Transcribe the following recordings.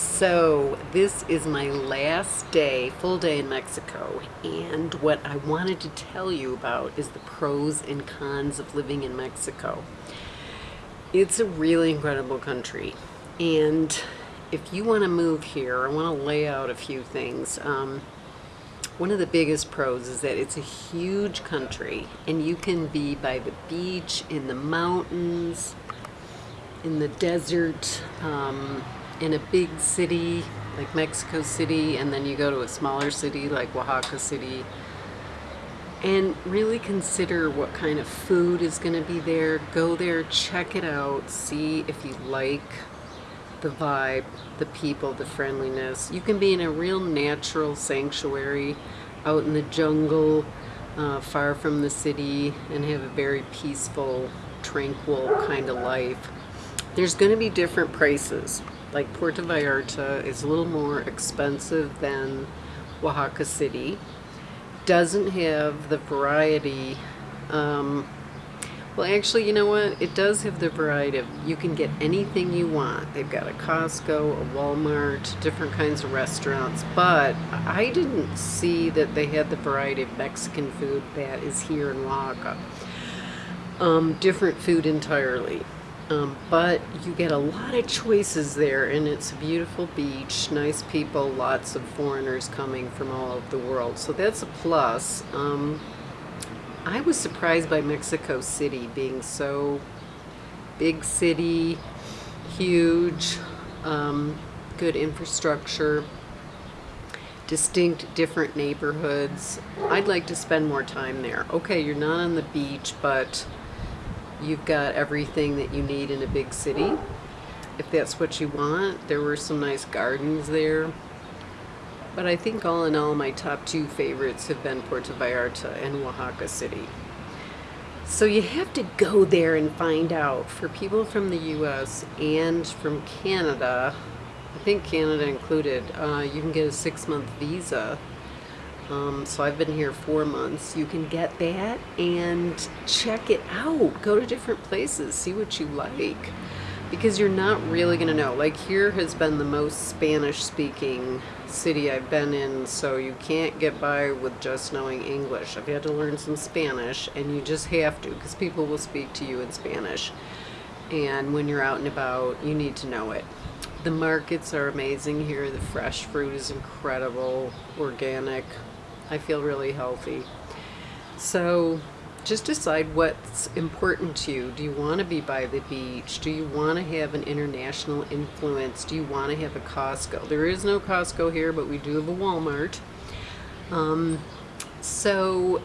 So this is my last day, full day in Mexico, and what I wanted to tell you about is the pros and cons of living in Mexico. It's a really incredible country, and if you want to move here, I want to lay out a few things. Um, one of the biggest pros is that it's a huge country, and you can be by the beach, in the mountains, in the desert, um, in a big city like Mexico City and then you go to a smaller city like Oaxaca City and really consider what kind of food is going to be there. Go there, check it out, see if you like the vibe, the people, the friendliness. You can be in a real natural sanctuary out in the jungle, uh, far from the city, and have a very peaceful, tranquil kind of life. There's going to be different prices like Puerto Vallarta is a little more expensive than Oaxaca City. Doesn't have the variety. Um, well, actually, you know what? It does have the variety of you can get anything you want. They've got a Costco, a Walmart, different kinds of restaurants. But I didn't see that they had the variety of Mexican food that is here in Oaxaca. Um, different food entirely. Um, but you get a lot of choices there and it's a beautiful beach, nice people, lots of foreigners coming from all over the world. So that's a plus. Um, I was surprised by Mexico City being so big city, huge, um, good infrastructure, distinct different neighborhoods. I'd like to spend more time there. Okay, you're not on the beach, but you've got everything that you need in a big city. If that's what you want there were some nice gardens there. But I think all in all my top two favorites have been Puerto Vallarta and Oaxaca City. So you have to go there and find out for people from the US and from Canada I think Canada included uh, you can get a six-month visa um, so I've been here four months. You can get that and check it out. Go to different places, see what you like. Because you're not really going to know. Like here has been the most Spanish speaking city I've been in, so you can't get by with just knowing English. I've had to learn some Spanish, and you just have to because people will speak to you in Spanish. And when you're out and about, you need to know it. The markets are amazing here. The fresh fruit is incredible, organic, I feel really healthy. So just decide what's important to you. Do you want to be by the beach? Do you want to have an international influence? Do you want to have a Costco? There is no Costco here, but we do have a Walmart. Um, so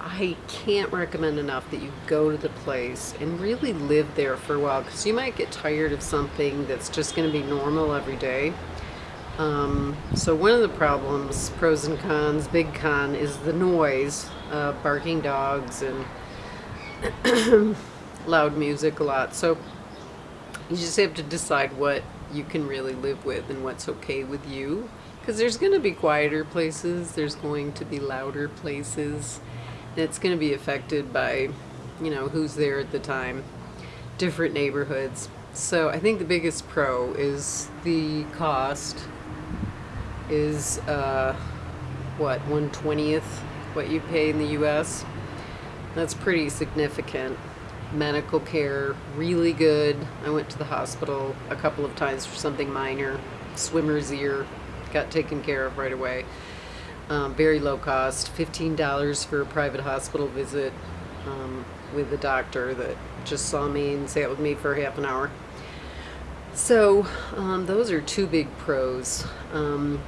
I can't recommend enough that you go to the place and really live there for a while because you might get tired of something that's just going to be normal every day. Um, so one of the problems, pros and cons, big con, is the noise, uh, barking dogs and loud music a lot. So you just have to decide what you can really live with and what's okay with you. Because there's going to be quieter places, there's going to be louder places. And it's going to be affected by, you know, who's there at the time, different neighborhoods. So I think the biggest pro is the cost is uh, what 120th what you pay in the US that's pretty significant. Medical care really good. I went to the hospital a couple of times for something minor. Swimmer's ear got taken care of right away. Um, very low cost $15 for a private hospital visit um, with a doctor that just saw me and sat with me for half an hour. So um, those are two big pros. Um,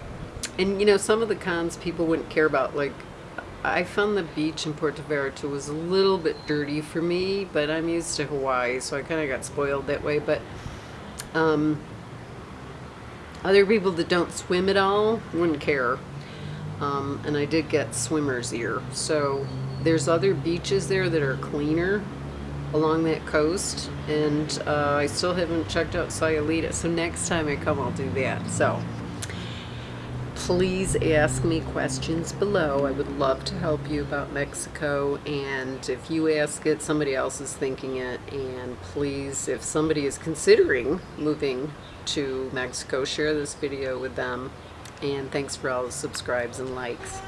and you know, some of the cons people wouldn't care about. Like, I found the beach in Puerto Vallarta was a little bit dirty for me, but I'm used to Hawaii, so I kind of got spoiled that way. But um, other people that don't swim at all wouldn't care. Um, and I did get swimmer's ear. So there's other beaches there that are cleaner along that coast and uh, I still haven't checked out Sayulita so next time I come I'll do that so please ask me questions below. I would love to help you about Mexico. And if you ask it, somebody else is thinking it. And please, if somebody is considering moving to Mexico, share this video with them. And thanks for all the subscribes and likes.